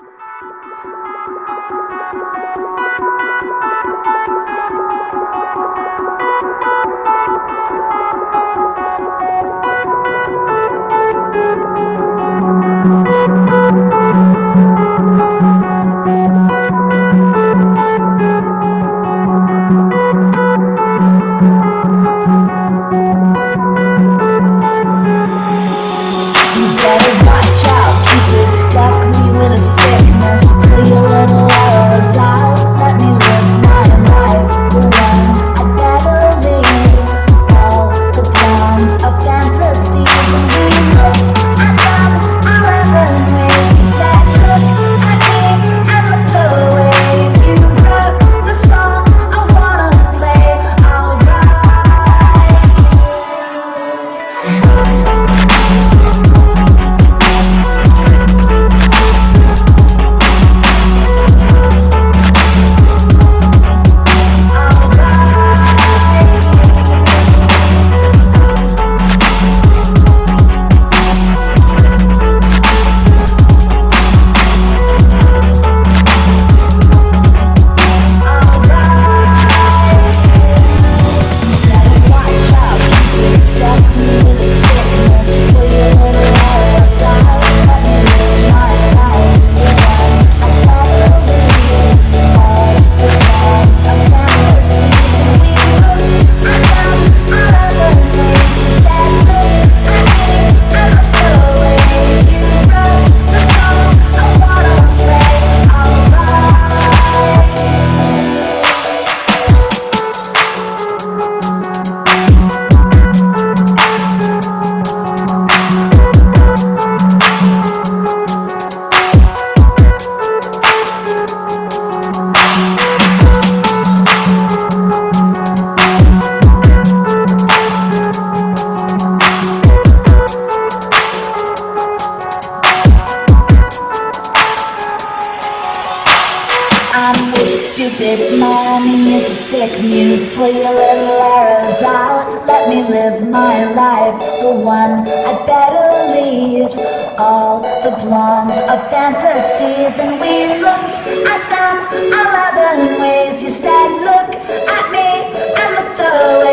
Thank you. life stupid money is a sick muse Pull your little arrows out. Let me live my life The one I'd better lead. All the blondes of fantasies And we looked at them. Eleven ways You said look at me. And looked away